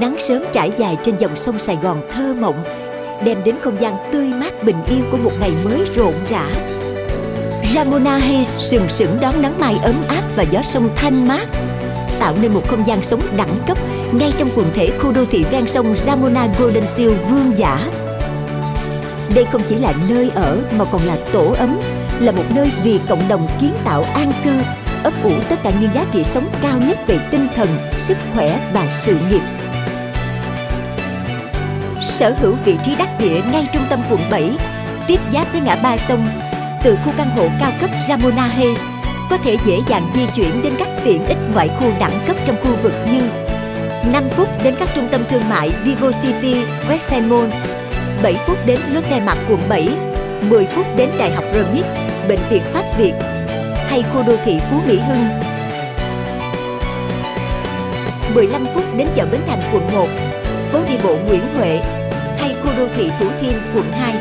Nắng sớm trải dài trên dòng sông Sài Gòn thơ mộng Đem đến không gian tươi mát bình yên của một ngày mới rộn rã Ramona Hayes sừng sững đón nắng mai ấm áp và gió sông thanh mát Tạo nên một không gian sống đẳng cấp ngay trong quần thể khu đô thị ven sông Ramona Golden Seal vương giả Đây không chỉ là nơi ở mà còn là tổ ấm Là một nơi vì cộng đồng kiến tạo an cư ấp ủ tất cả những giá trị sống cao nhất về tinh thần, sức khỏe và sự nghiệp. Sở hữu vị trí đắc địa ngay trung tâm quận 7, tiếp giáp với ngã ba sông, từ khu căn hộ cao cấp Ramona Hayes có thể dễ dàng di chuyển đến các tiện ích ngoại khu đẳng cấp trong khu vực như 5 phút đến các trung tâm thương mại Vigo City, Crescent Mall, 7 phút đến Lotte Mart quận 7, 10 phút đến Đại học Remit, Bệnh viện Pháp Việt, hay khu đô thị Phú Mỹ Hưng. 15 phút đến chợ Bến Thành quận 1 phố đi bộ Nguyễn Huệ. Thủ Thiêm, quận 2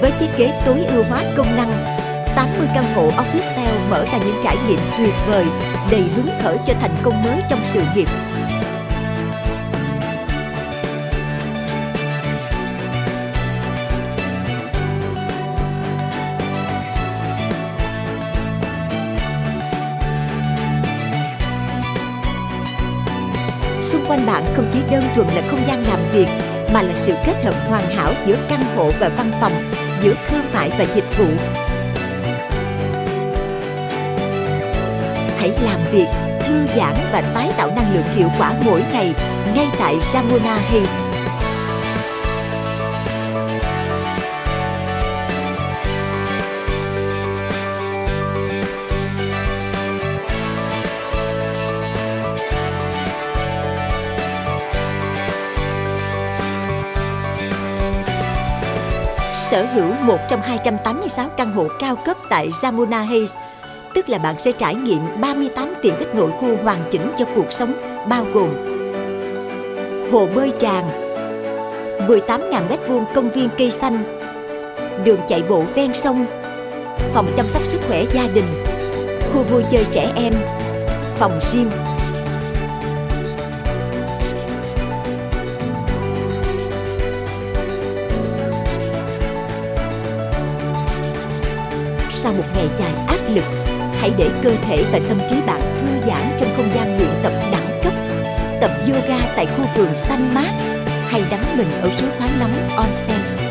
Với thiết kế tối ưu hóa công năng 80 căn hộ office tower mở ra những trải nghiệm tuyệt vời, đầy hứng khởi cho thành công mới trong sự nghiệp. Xung quanh bạn không chỉ đơn thuần là không gian làm việc mà là sự kết hợp hoàn hảo giữa căn hộ và văn phòng, giữa thương mại và dịch vụ. Hãy làm việc, thư giãn và tái tạo năng lượng hiệu quả mỗi ngày ngay tại Ramona Hayes. Sở hữu một trong 286 căn hộ cao cấp tại Ramona Heights, tức là bạn sẽ trải nghiệm 38 tiện ích nội khu hoàn chỉnh cho cuộc sống, bao gồm hồ bơi tràn, 18.000 m2 công viên cây xanh, đường chạy bộ ven sông, phòng chăm sóc sức khỏe gia đình, khu vui chơi trẻ em, phòng gym, sau một ngày dài áp lực, hãy để cơ thể và tâm trí bạn thư giãn trong không gian luyện tập đẳng cấp, tập yoga tại khu vườn xanh mát, hay đắm mình ở suối khoáng nóng onsen.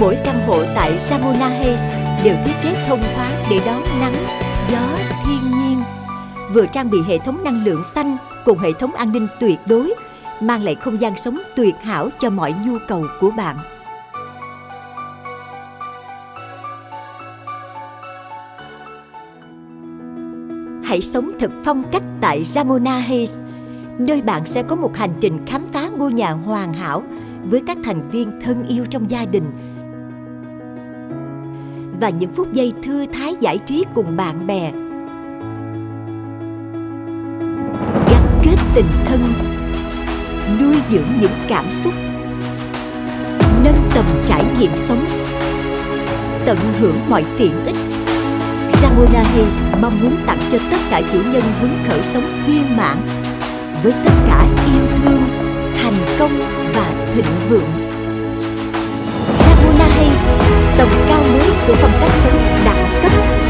Mỗi căn hộ tại Ramona Heights đều thiết kế thông thoáng để đón nắng, gió, thiên nhiên. Vừa trang bị hệ thống năng lượng xanh cùng hệ thống an ninh tuyệt đối, mang lại không gian sống tuyệt hảo cho mọi nhu cầu của bạn. Hãy sống thật phong cách tại Ramona Heights, nơi bạn sẽ có một hành trình khám phá ngôi nhà hoàn hảo với các thành viên thân yêu trong gia đình và những phút giây thư thái giải trí cùng bạn bè. Gắn kết tình thân nuôi dưỡng những cảm xúc nâng tầm trải nghiệm sống tận hưởng mọi tiện ích. Ramona Hayes mong muốn tặng cho tất cả chủ nhân hứng khởi sống viên mãn với tất cả yêu thương, thành công và thịnh vượng tầm cao mới của phong cách sống đẳng cấp.